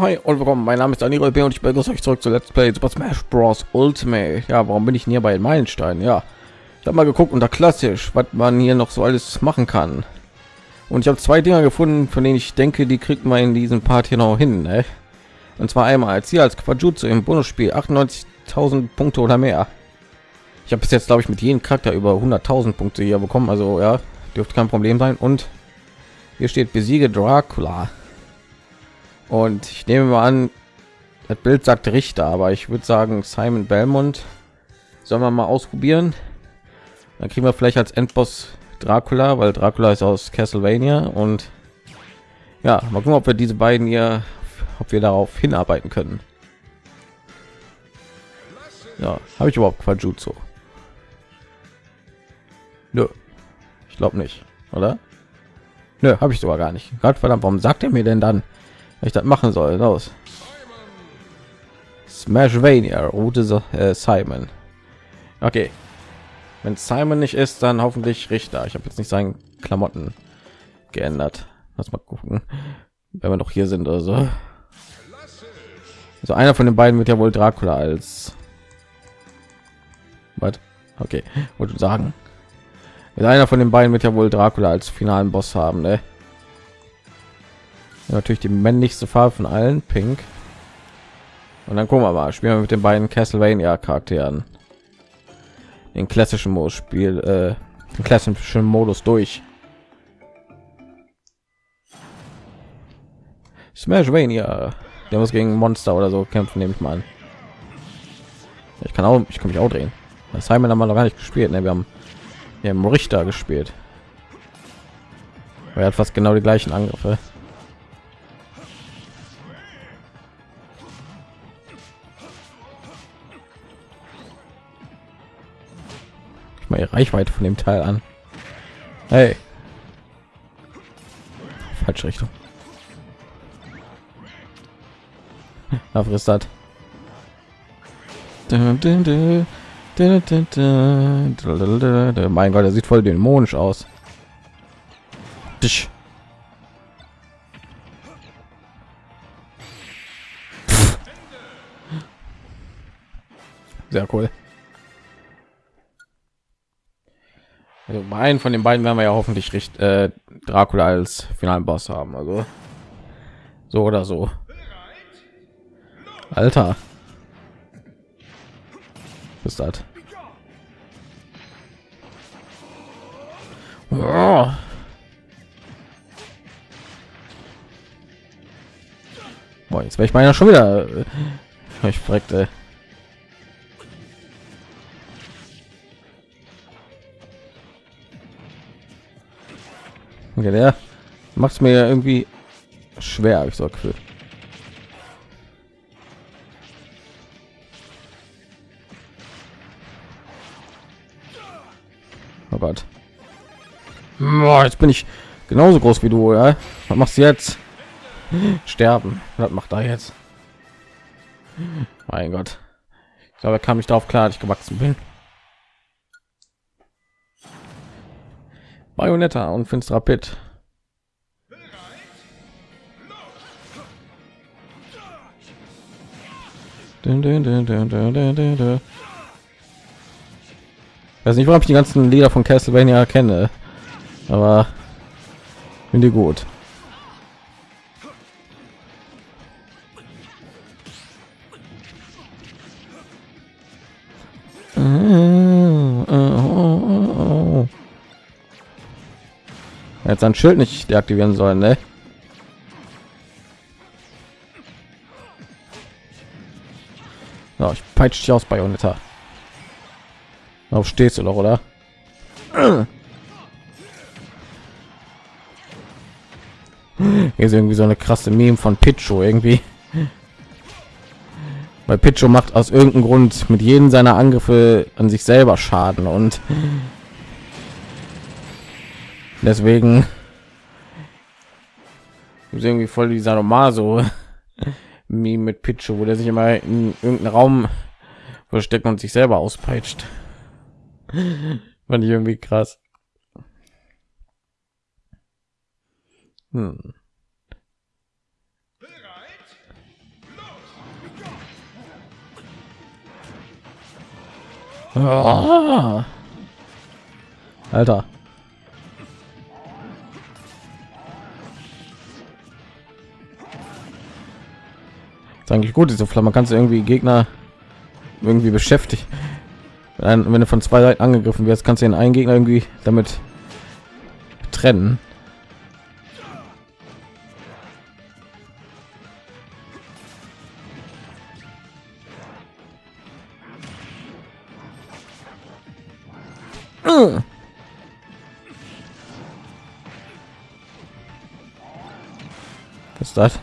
Hi und willkommen. Mein Name ist Daniel B. und ich begrüße euch zurück zu Let's Play Super Smash Bros. Ultimate. Ja, warum bin ich hier bei den Meilensteinen? Ja, ich habe mal geguckt unter klassisch, was man hier noch so alles machen kann. Und ich habe zwei Dinger gefunden, von denen ich denke, die kriegt man in diesem Part hier noch hin. Ne? Und zwar einmal als hier als Quajutsu im Bonusspiel 98.000 Punkte oder mehr. Ich habe bis jetzt, glaube ich, mit jedem Charakter über 100.000 Punkte hier bekommen. Also ja, dürfte kein Problem sein. Und hier steht besiege Dracula. Und ich nehme mal an, das Bild sagt Richter, aber ich würde sagen Simon Belmont. Sollen wir mal ausprobieren? Dann kriegen wir vielleicht als Endboss Dracula, weil Dracula ist aus Castlevania und ja, mal gucken, ob wir diese beiden hier, ob wir darauf hinarbeiten können. Ja, habe ich überhaupt Quajutsu? Nö, ich glaube nicht, oder? Nö, habe ich sogar gar nicht. Gott verdammt, warum sagt er mir denn dann, ich das machen soll? Los. Smashvania, Route äh, Simon. Okay, wenn Simon nicht ist, dann hoffentlich Richter. Ich habe jetzt nicht seinen Klamotten geändert. Lass mal gucken, wenn wir noch hier sind oder so. Also einer von den beiden wird ja wohl Dracula als was? Okay, wollte sagen. Einer von den beiden wird ja wohl Dracula als finalen Boss haben, ne? Natürlich die männlichste Farbe von allen, Pink. Und dann gucken wir mal, spielen wir mit den beiden Castlevania Charakteren den klassischen Modus Spiel, äh, den klassischen Modus durch. Smashvania, der muss gegen Monster oder so kämpfen, nehme ich mal an. Ich kann auch, ich kann mich auch drehen. Das haben wir noch gar nicht gespielt, ne? Wir haben im Richter gespielt. Er hat fast genau die gleichen Angriffe. Mal die Reichweite von dem Teil an. Hey. Falsche Richtung. Da frisst das. Mein Gott, er sieht voll dämonisch aus. Sehr cool. Also bei einem von den beiden werden wir ja hoffentlich recht äh, Dracula als finalen Boss haben. Also so oder so. Alter. Was ist das? Oh. Boah, jetzt wäre ich meiner schon wieder. Äh, ich verreckte. Okay, der macht es mir irgendwie schwer, ich so Gefühl. Oh Gott. Boah, jetzt bin ich genauso groß wie du, ja? Was machst du jetzt? Sterben. Was macht er jetzt? Mein Gott. Ich glaube, er kam nicht darauf klar, dass ich gewachsen bin. Bayonetta und finsterer Pit. Weiß nicht, warum ich die ganzen Lieder von Castlevania kenne, aber finde gut. Jetzt ein Schild nicht deaktivieren sollen, ne? Ja, ich peitsche dich aus Bayonetta. Auf stehst du doch, oder? Hier ist irgendwie so eine krasse Meme von Picho irgendwie. Weil Picho macht aus irgendeinem Grund mit jedem seiner Angriffe an sich selber Schaden und Deswegen ist irgendwie voll die Sanomaso wie mit Pichu, wo der sich immer in irgendeinem Raum versteckt und sich selber auspeitscht. wenn ich irgendwie krass. Hm. Oh. Alter. Ist eigentlich gut, diese Flamme. Kannst du irgendwie Gegner irgendwie beschäftigt. Wenn du von zwei Seiten angegriffen wirst, kannst du den einen Gegner irgendwie damit trennen. Was ist das?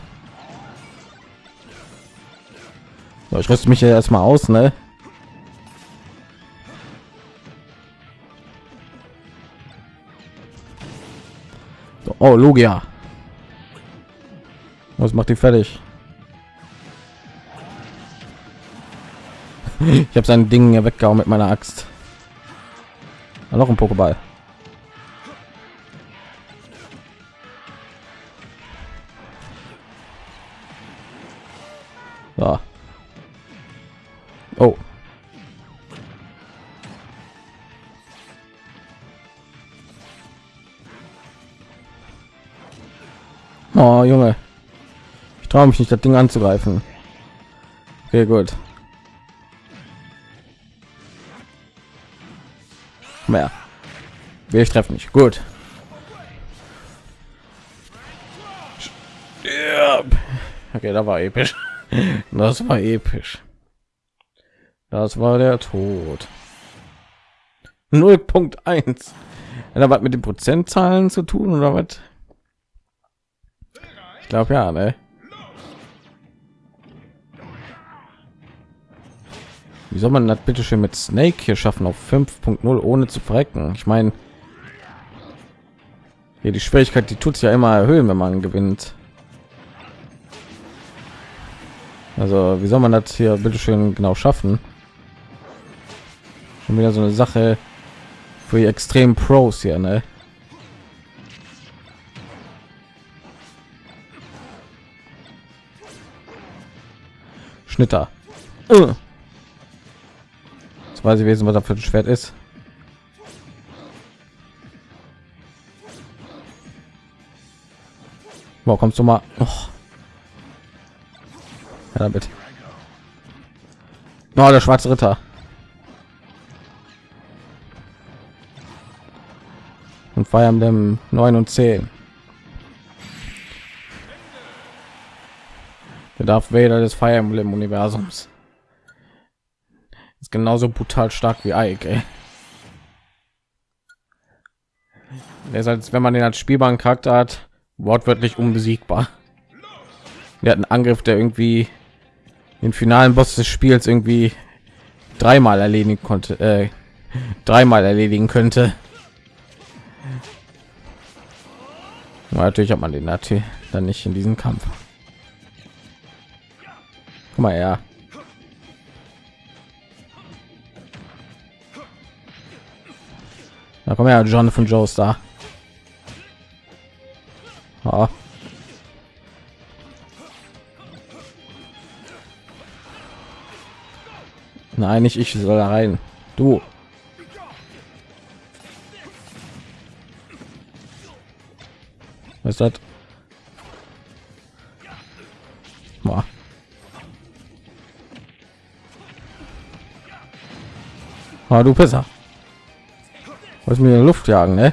Ich rüste mich ja erstmal aus, ne? So, oh, Logia. Was macht die fertig? ich habe sein Ding ja weggehauen mit meiner Axt. Ah, noch ein Pokéball. Traue mich nicht, das Ding anzugreifen. Okay, gut. Mehr. Wir treffen nicht. Gut. Okay, da war episch. Das war episch. Das war der Tod. 0.1. Hat was mit den Prozentzahlen zu tun oder was? Ich glaube ja, ne? Wie soll man das bitte schön mit Snake hier schaffen auf 5.0 ohne zu verrecken? Ich meine, hier die Schwierigkeit, die tut es ja immer erhöhen, wenn man gewinnt. Also wie soll man das hier bitte schön genau schaffen? Schon wieder so eine Sache für die extrem Pros hier, ne? Schnitter. Uh. Weiß ich wissen, was da für ein Schwert ist. Wo kommst du mal? Oh. Ja, damit. Oh, der schwarze Ritter. Und Fire Emblem 9 und 10. Der Darth Vader des Fire Emblem Universums. Genauso brutal stark wie Ike. Ey. Der ist als wenn man den als spielbaren Charakter hat, wortwörtlich unbesiegbar. Wir hatten Angriff, der irgendwie den finalen Boss des Spiels irgendwie dreimal erledigen konnte, äh, dreimal erledigen könnte. Aber natürlich hat man den natürlich dann nicht in diesem Kampf. Guck mal ja. Da kommen ja John von Joe Star. Oh. Nein, nicht ich soll da rein. Du. Was ist das? Boah. Ah, du besser. Was mir in die Luft jagen, ne?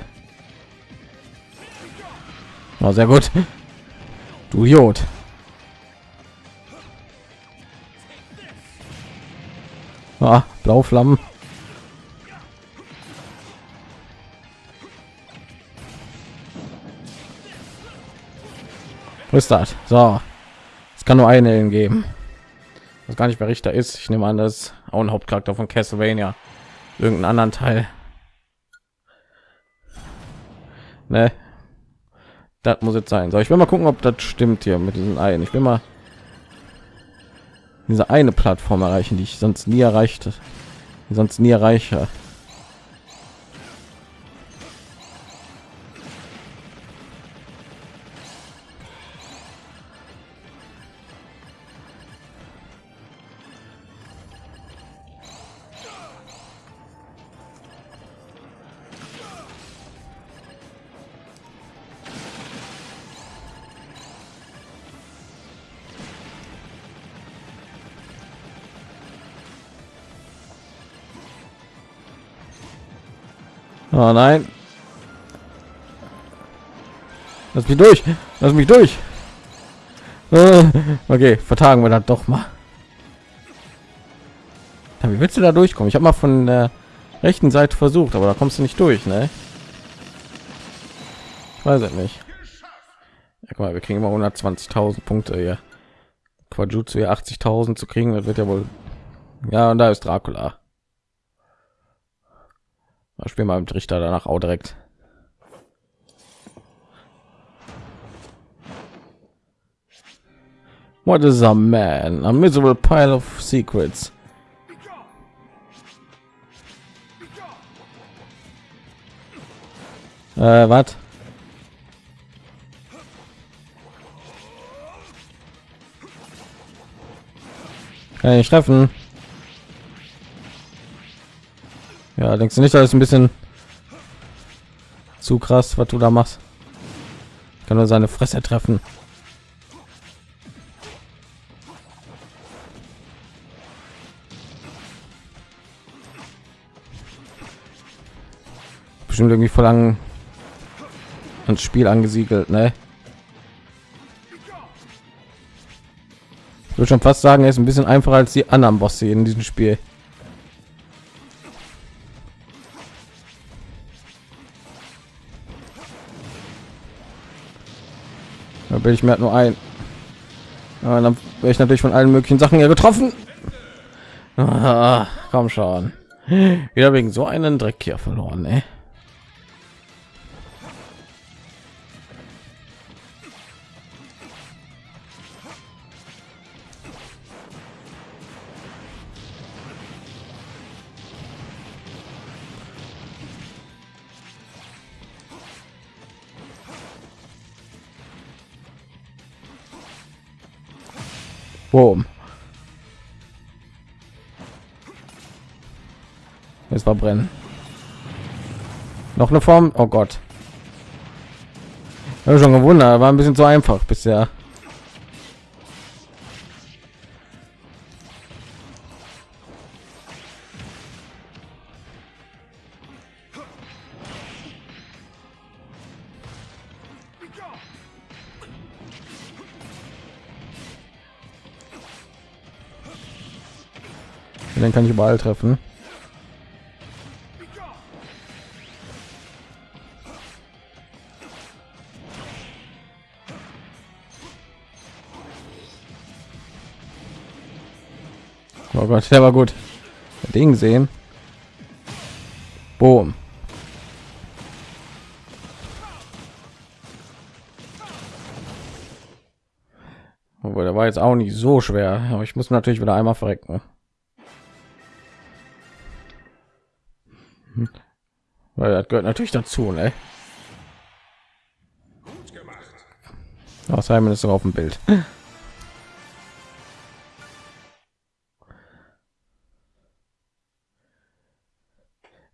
Oh, sehr gut. Du Jod. Ah, Blauflammen. Ist das? So, es kann nur eine geben. Was gar nicht mehr Richter ist. Ich nehme an, das auch ein Hauptcharakter von Castlevania. Irgendeinen anderen Teil. Ne? Das muss jetzt sein. So, ich will mal gucken, ob das stimmt hier mit diesen Eiern. Ich will mal diese eine Plattform erreichen, die ich sonst nie erreichte, sonst nie erreiche. Oh nein. Lass mich durch. Lass mich durch. Äh, okay, vertagen wir das doch mal. Wie willst du da durchkommen? Ich habe mal von der rechten Seite versucht, aber da kommst du nicht durch, ne? Ich weiß es nicht. Ja, guck mal, wir kriegen immer 120.000 Punkte hier. Quajutsu hier 80.000 zu kriegen, das wird ja wohl. Ja, und da ist Dracula. Da spielen wir mit Richter danach auch direkt. What is a man? A miserable pile of secrets. Äh, was? Kann ich treffen? Ja, denkst du nicht, das ist ein bisschen zu krass, was du da machst? Kann nur seine Fresse treffen. Bestimmt irgendwie verlangen ans Spiel angesiedelt, ne? Ich würde schon fast sagen, er ist ein bisschen einfacher als die anderen Bosse in diesem Spiel. Bin ich mir halt nur ein. Aber dann wäre ich natürlich von allen möglichen Sachen ja getroffen. Ah, komm schon. Wieder wegen so einen Dreck hier verloren, ey. Boom. Jetzt verbrennen. Noch eine Form. Oh Gott. Ich schon gewundert, war ein bisschen zu einfach bisher. Den kann ich überall treffen. Oh Gott, der war gut. Ding sehen. Boom. Obwohl, der war jetzt auch nicht so schwer. Aber ich muss natürlich wieder einmal verrecken. Weil das gehört natürlich dazu, ne? Oh, Simon ist auf dem Bild.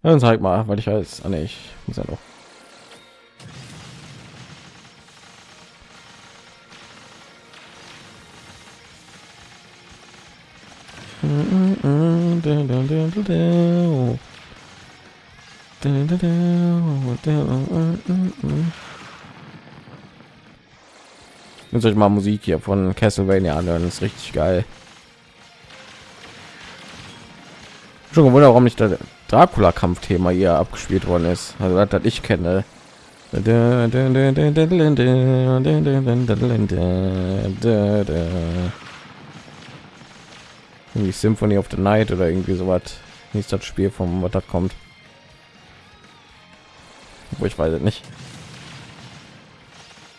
Dann zeig mal, weil ich weiß, ah, nee, ich muss ja noch. Mm -mm -mm, Müsst euch mal Musik hier von Castlevania anhören, ist richtig geil. Schon gewundert, warum nicht der Dracula-Kampfthema hier abgespielt worden ist. Also das, das ich kenne. Irgendwie Symphony of the Night oder irgendwie so was. Nicht das Spiel vom was da kommt wo ich weiß nicht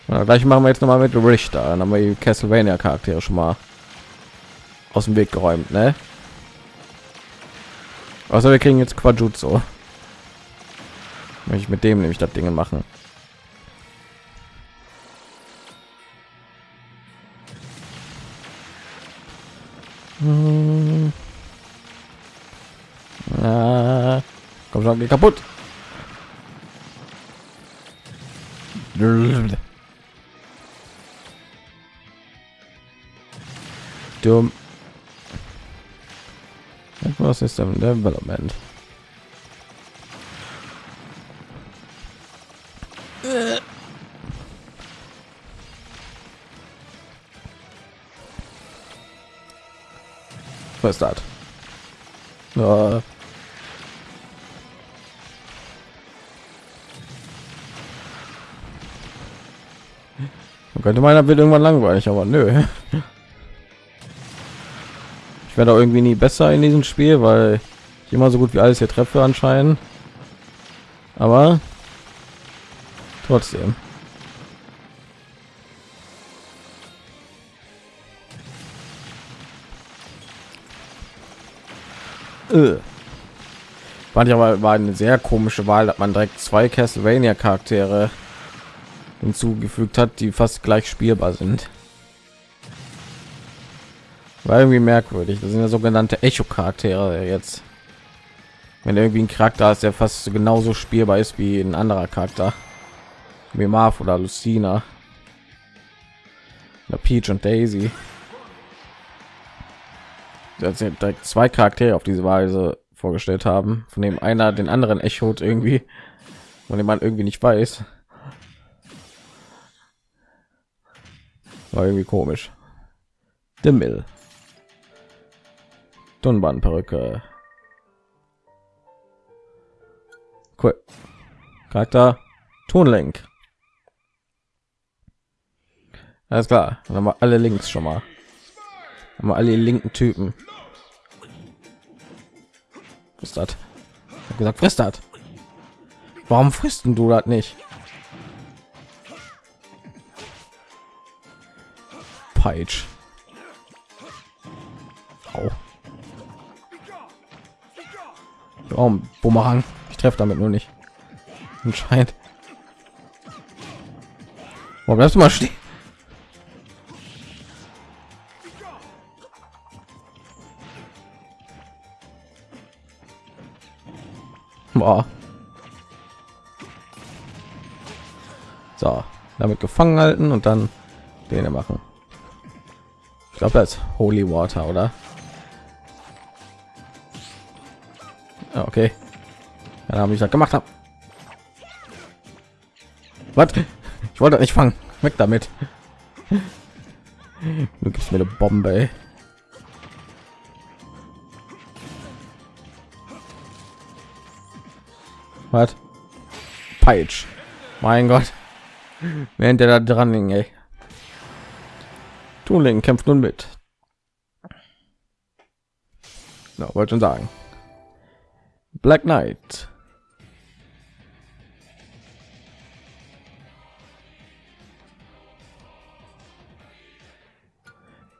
ja, gleich machen wir jetzt noch mal mit Richter dann haben wir die Castlevania Charaktere schon mal aus dem Weg geräumt ne? also wir kriegen jetzt Quajutsu ich mit dem nämlich das Dinge machen hm. Ah, komm schon, geht kaputt. Dumm. Was ist denn Development? Was ist das? Man könnte meiner wird irgendwann langweilig, aber nö. Ich werde irgendwie nie besser in diesem Spiel, weil ich immer so gut wie alles hier treffe anscheinend. Aber trotzdem. Äh. Ich aber war eine sehr komische Wahl, dass man direkt zwei Castlevania Charaktere hinzugefügt hat, die fast gleich spielbar sind. War irgendwie merkwürdig. Das sind ja sogenannte Echo Charaktere jetzt. Wenn irgendwie ein Charakter ist, der fast genauso spielbar ist wie ein anderer Charakter, wie Marv oder Lucina, oder Peach und Daisy dass sie direkt zwei Charaktere auf diese Weise vorgestellt haben, von dem einer den anderen echot irgendwie, von dem man irgendwie nicht weiß. War irgendwie komisch. The Mill. Dunban-Perücke. Cool. Charakter Tonlink. Alles klar, dann haben wir alle Links schon mal. Haben wir alle linken Typen. ist das? Ich gesagt, frisst das. Warum frisst du das nicht? Peitsch. Oh. Oh, Bumerang. Ich treffe damit nur nicht. Anscheinend. Warum bleibst du mal stehen? Boah. So, damit gefangen halten und dann den machen. Ich glaube, das ist Holy Water, oder? Ja, okay. Ja, habe ich das gemacht habe. Was? Ich wollte nicht fangen. Weg damit. Du gibst mir eine Bombe. Ey. Was? Peitsch. Mein Gott. Während der da dran hing, ey. Tuning kämpft nun mit. No, wollte schon sagen. Black Knight.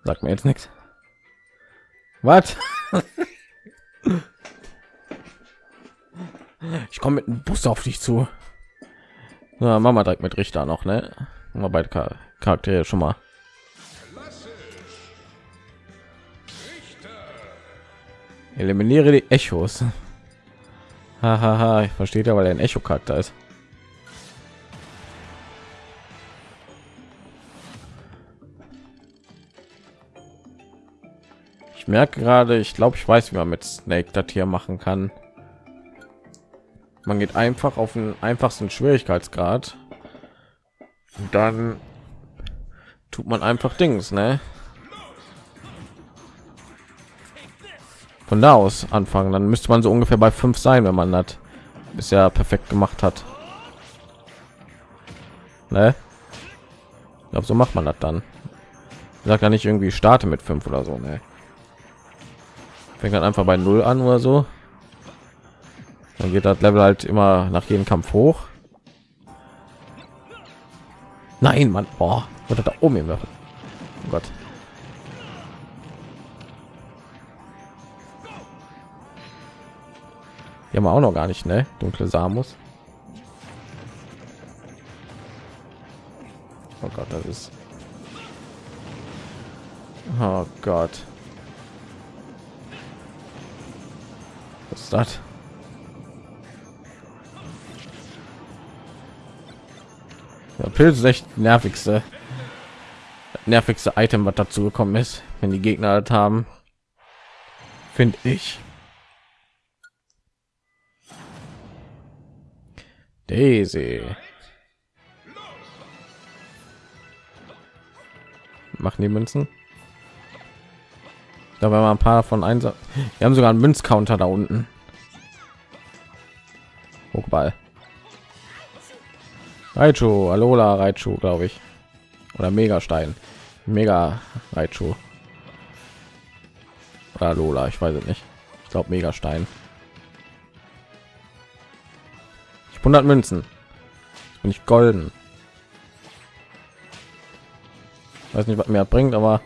Sagt mir jetzt nichts. Was? Ich komme mit dem Bus auf dich zu. Ja, Mama direkt mit Richter noch, ne? Mal beide Charaktere schon mal. Eliminiere die Echos. Hahaha, ich verstehe ja, weil ein Echo-Charakter ist. Ich merke gerade, ich glaube, ich weiß, wie man mit Snake das hier machen kann. Man geht einfach auf den einfachsten Schwierigkeitsgrad. Und dann tut man einfach Dings, ne? Von da aus anfangen, dann müsste man so ungefähr bei fünf sein, wenn man das bisher perfekt gemacht hat. Ne? Ich glaube, so macht man das dann. Sagt ja nicht irgendwie starte mit fünf oder so, ne? Fängt dann einfach bei null an oder so. Dann geht das Level halt immer nach jedem Kampf hoch. Nein, Mann, boah, oder da oben immer. Oh Gott. Die haben wir auch noch gar nicht, ne? Dunkle Samus. Oh Gott, das ist. Oh Gott. Was ist das? Ja, Pilz ist echt nervigste, nervigste Item, was dazu gekommen ist, wenn die Gegner halt haben, finde ich. Daisy. Machen die Münzen. Da war ein paar von eins. Wir haben sogar einen Münzcounter da unten. Hochball. Raichu, Alola, Raichu, glaube ich. Oder Megastein. Mega Raichu. Oder Alola, ich weiß es nicht. Ich glaube Megastein. Stein. 100 Münzen. Jetzt bin ich golden. Weiß nicht, was mir bringt, aber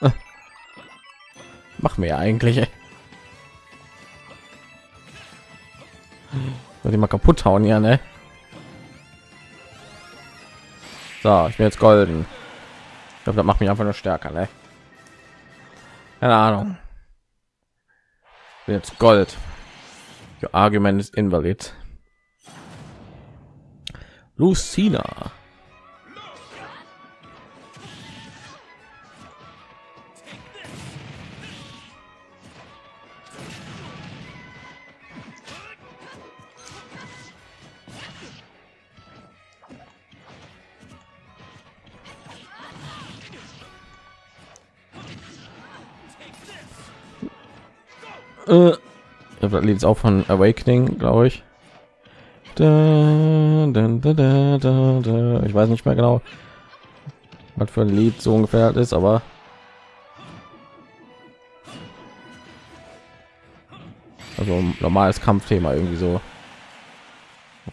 Mach mir eigentlich. Soll ich mal kaputt hauen, ja, ne? So, ich bin jetzt golden. Ich glaube, das macht mich einfach nur stärker, ne? Keine Ahnung. Bin jetzt Gold. Your argument ist invalid. Lucina. Äh, das Lied ist auch von Awakening, glaube ich. Da, da, da, Ich weiß nicht mehr genau, was für ein Lied so ungefähr ist, aber also normales Kampfthema irgendwie so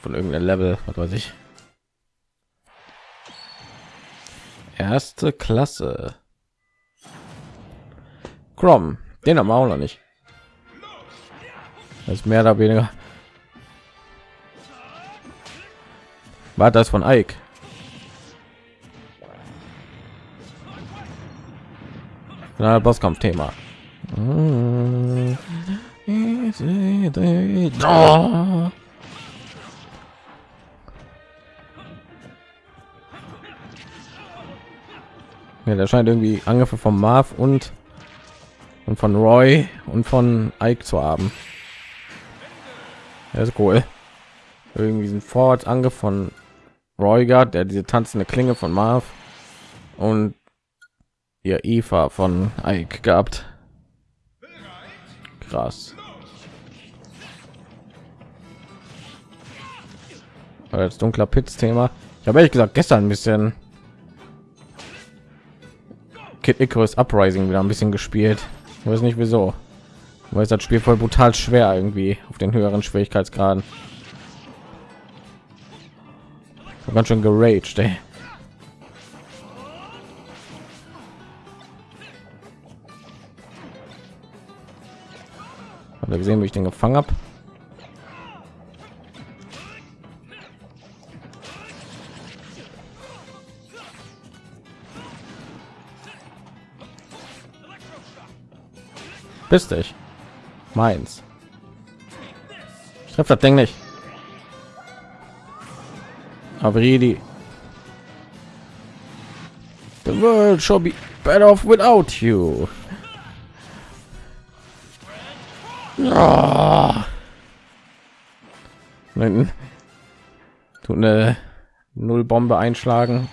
von irgendeinem Level, was weiß ich. Erste Klasse. Chrome, den haben wir auch noch nicht. Das ist mehr oder weniger. War das von Ike? Na, Bosskampf-Thema. Ja, der scheint irgendwie Angriffe von Marv und und von Roy und von Ike zu haben. Das ist cool. Irgendwie sind Vorwärtsangriff von Royger, der diese tanzende Klinge von Marv und ihr Eva von Ike gehabt. Krass. Als dunkler Pitts-Thema. Ich habe ehrlich gesagt gestern ein bisschen Kid Icarus Uprising wieder ein bisschen gespielt. Ich weiß nicht wieso weil das Spiel voll brutal schwer irgendwie auf den höheren Schwierigkeitsgraden. Ganz schön geraged, ey. Habt ihr gesehen, wie ich den gefangen habe? Bist dich meins. Ich treffe das ding nicht. Die the world shall be better off without you. Ja. tut eine nullbombe einschlagen.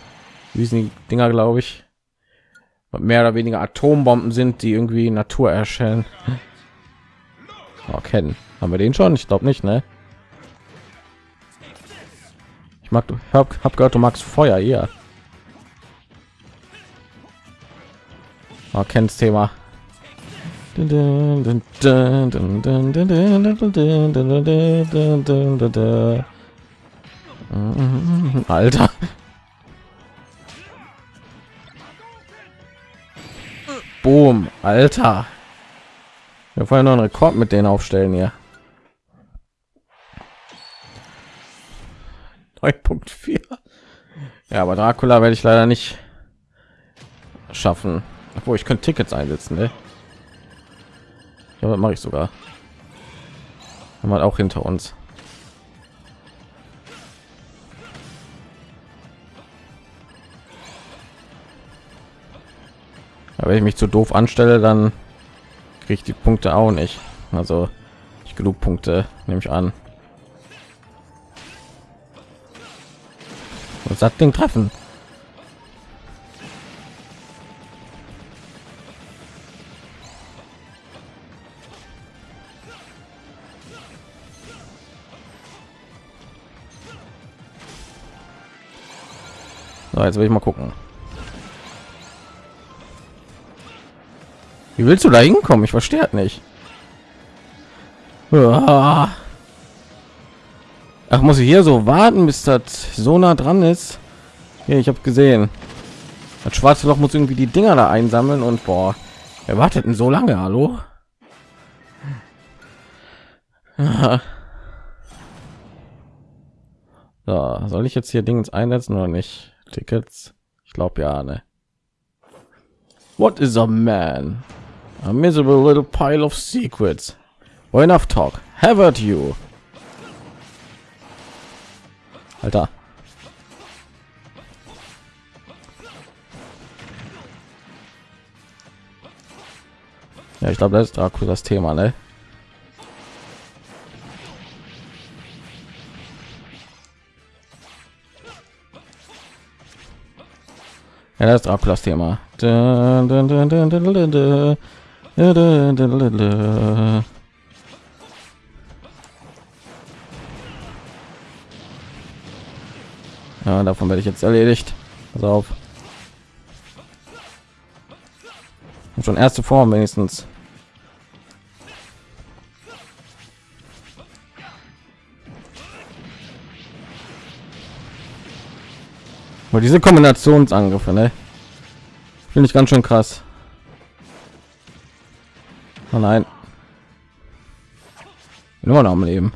Wie sind die dinger glaube ich mehr oder weniger atombomben sind die irgendwie natur erscheinen oh, kennen haben wir den schon? Ich glaube nicht ne? Ich mag du hab, hab gehört du magst feuer hier oh, kennst thema. Alter. Boom alter wir wollen noch einen Rekord mit denen aufstellen hier. 9.4. Ja, aber Dracula werde ich leider nicht schaffen. Obwohl ich könnte Tickets einsetzen, ne? Ja, mache ich sogar. Haben auch hinter uns. Aber wenn ich mich zu doof anstelle, dann kriege die Punkte auch nicht. Also ich genug Punkte, nehme ich an. Was hat den treffen? So, jetzt will ich mal gucken. Wie willst du da hinkommen? Ich verstehe nicht. Ach, muss ich hier so warten, bis das so nah dran ist? Ja, ich habe gesehen. Das schwarze Loch muss irgendwie die Dinger da einsammeln und boah, er wartet so lange? Hallo? So, soll ich jetzt hier Dings einsetzen oder nicht? Tickets? Ich glaube ja, ne. What is a man? A miserable little pile of secrets. Well, enough talk. Have at you. Alter. Ja, ich glaube, das ist Dracula das Thema, ne? Ja, das ist Draculas Thema. Dun, dun, dun, ja, davon werde ich jetzt erledigt. Pass auf. Und schon erste Form wenigstens. Aber diese Kombinationsangriffe, ne? Finde ich ganz schön krass. Oh nein. Nur noch am Leben.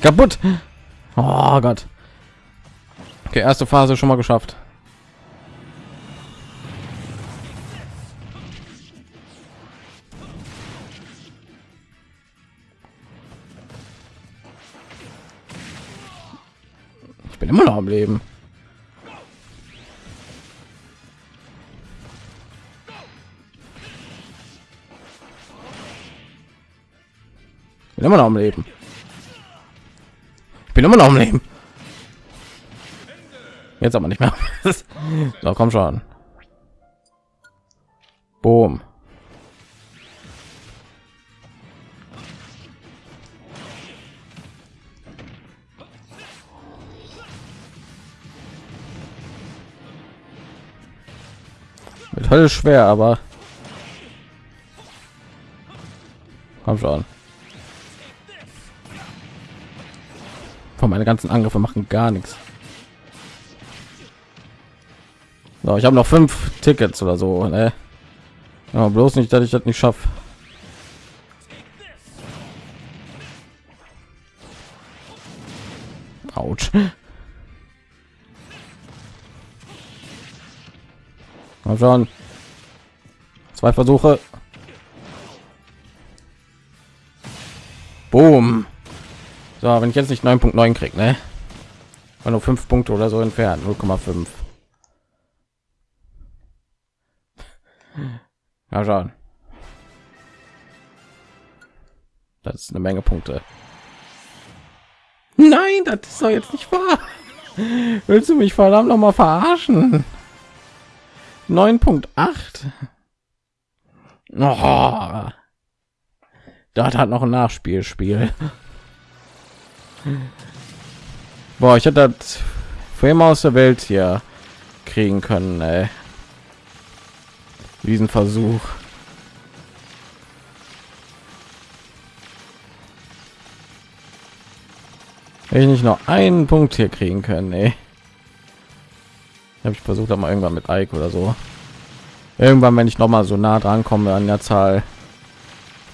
Kaputt. Oh Gott. Okay, erste Phase schon mal geschafft. Ich bin immer noch am Leben. Immer noch am Leben. Ich bin immer noch am Leben. Jetzt aber nicht mehr. so, komm schon. Boom. Mit Hölle schwer, aber komm schon. Von meine ganzen Angriffe machen gar nichts. So, ich habe noch fünf Tickets oder so. Ne? Ja, bloß nicht, dass ich das nicht schaffe. Autsch. Mal schauen. Zwei Versuche. Boom. So, wenn ich jetzt nicht 9.9 krieg, ne? War nur fünf Punkte oder so entfernt, 0,5. Ja, schauen. Das ist eine Menge Punkte. Nein, das ist doch jetzt nicht wahr. Willst du mich verdammt noch mal verarschen? 9.8. Oh. Das hat noch ein Nachspielspiel. Boah, ich hätte das für aus der Welt hier kriegen können, ey. Diesen Versuch. Hätte ich nicht noch einen Punkt hier kriegen können, ey. Habe ich versucht, aber irgendwann mit Ike oder so. Irgendwann, wenn ich noch mal so nah dran komme an der Zahl,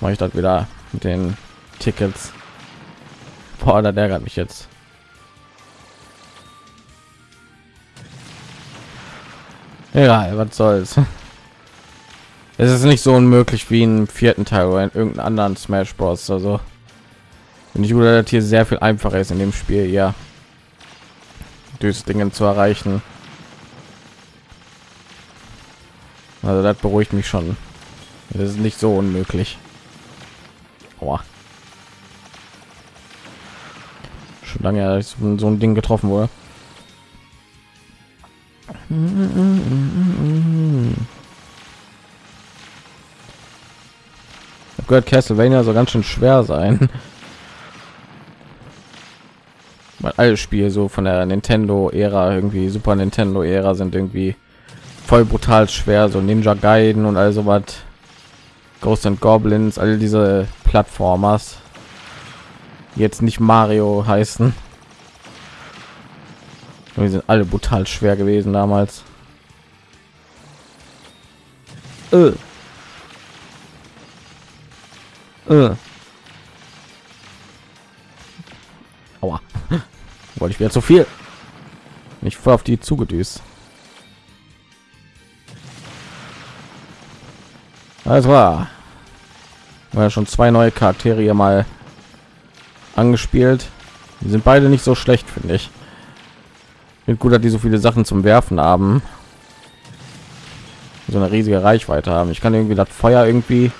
mache ich das wieder mit den Tickets. Boah, das ärgert mich jetzt. Ja, was soll's. Es ist nicht so unmöglich wie im vierten Teil oder in irgendeinem anderen Smash Bros. Also, wenn ich würde das hier sehr viel einfacher ist in dem Spiel, ja. Dingen zu erreichen. Also das beruhigt mich schon. Das ist nicht so unmöglich. Aua. Lange so ein Ding getroffen wurde. Ich gehört Castlevania so ganz schön schwer sein. Weil alle Spiele so von der Nintendo-Ära irgendwie Super Nintendo-Ära sind irgendwie voll brutal schwer, so Ninja Gaiden und also was. Ghost and Goblins, all diese Plattformers, jetzt nicht Mario heißen. Wir sind alle brutal schwer gewesen damals. Äh. Äh. Aua. Wollte ich wieder zu viel. Nicht voll auf die zugedüst. Das war. War schon zwei neue Charaktere hier mal angespielt. Die sind beide nicht so schlecht, finde ich. Bin gut, dass die so viele Sachen zum Werfen haben. So eine riesige Reichweite haben. Ich kann irgendwie das Feuer irgendwie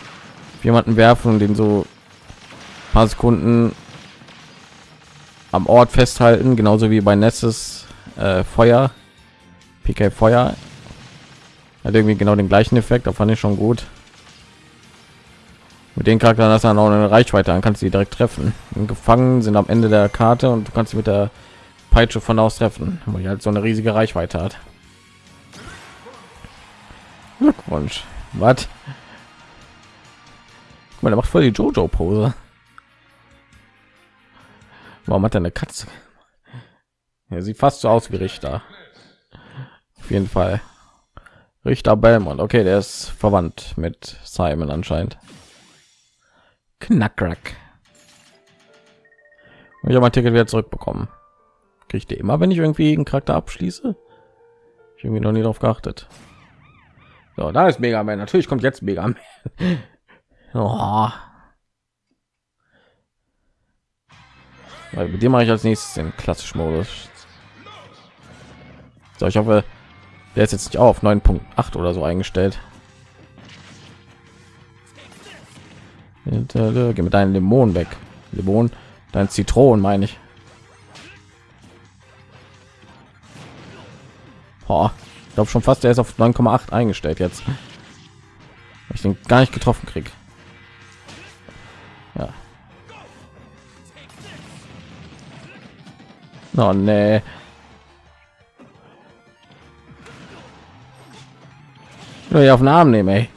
jemanden werfen und den so paar Sekunden am Ort festhalten, genauso wie bei Nesses äh, Feuer, PK Feuer. Hat irgendwie genau den gleichen Effekt, da fand ich schon gut. Mit den Charakteren hast du dann auch eine Reichweite, dann kannst du sie direkt treffen. Und gefangen sind am Ende der Karte und du kannst sie mit der Peitsche von aus treffen, weil die halt so eine riesige Reichweite hat. Glückwunsch. Was? Man macht voll die Jojo Pose. Warum hat er eine Katze? Ja, sieht fast so aus wie Richter. Auf jeden Fall. Richter Belmont. Okay, der ist verwandt mit Simon anscheinend. Knackrack. Ich habe mein Ticket wieder zurückbekommen. Kriegt ihr immer, wenn ich irgendwie einen Charakter abschließe? Ich irgendwie noch nie darauf geachtet. So, da ist Mega Man. Natürlich kommt jetzt Mega Man. oh. Weil mit dem mache ich als nächstes den klassischen Modus. So, ich hoffe, der ist jetzt nicht auf 9.8 oder so eingestellt. Geh mit deinen Dämonen weg. Dämonen, dein Zitronen meine ich. Oh, ich glaube schon fast, der ist auf 9,8 eingestellt jetzt. Ich den gar nicht getroffen krieg. Ja. Oh nee. Ich auf den Arm nehmen, ey.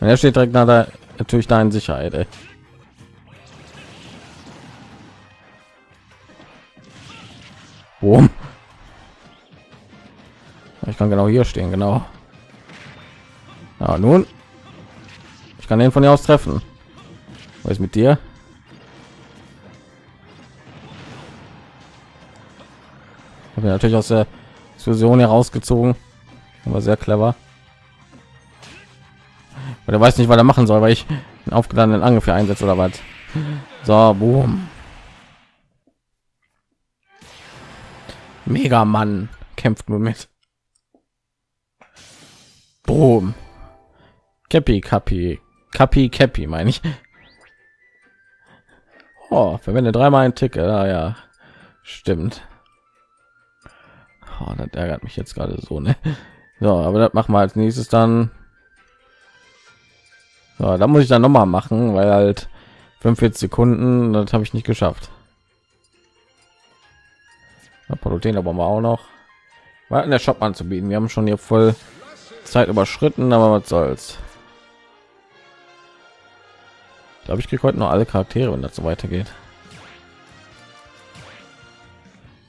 Er steht direkt nach der natürlich da in Sicherheit. Ey. Boom. Ich kann genau hier stehen, genau. Ja, nun. Ich kann den von hier aus treffen. Was ist mit dir? Habe natürlich aus der Diskussion herausgezogen. Aber sehr clever. Er weiß nicht, was er machen soll, weil ich einen aufgeladenen Angriff für einsetze oder was. So, boom. Mega Mann kämpft nur mit. Boom. Cappy, Cappy, Cappy, Cappy, meine ich. Oh, verwende dreimal ein Ticket. Ah, ja, stimmt. Oh, das ärgert mich jetzt gerade so, ne? So, aber das machen wir als nächstes dann so, da muss ich dann noch mal machen, weil halt 45 Sekunden, das habe ich nicht geschafft. Protein aber mal auch noch. War in der Shop anzubieten. Wir haben schon hier voll Zeit überschritten, aber was soll's. Glaube, ich kriege heute noch alle Charaktere, wenn das so weitergeht.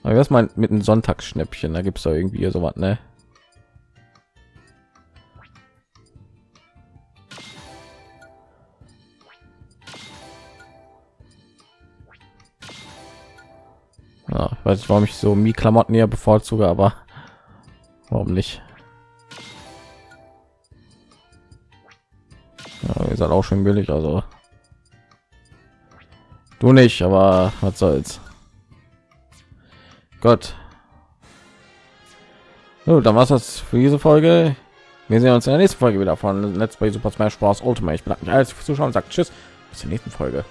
Aber was mal mit einem Sonntagsschnäppchen, da gibt es da irgendwie so was, ne? Ich weiß nicht, warum ich so mi Klamotten eher bevorzuge, aber warum nicht? Ja, ihr seid auch schon billig, also du nicht, aber was soll's. Gott. So, dann war's das für diese Folge. Wir sehen uns in der nächsten Folge wieder von Let's Play Super Smash Bros. Ultimate. Ich bedanke mich alles fürs Zuschauen und sagt Tschüss. Bis zur nächsten Folge.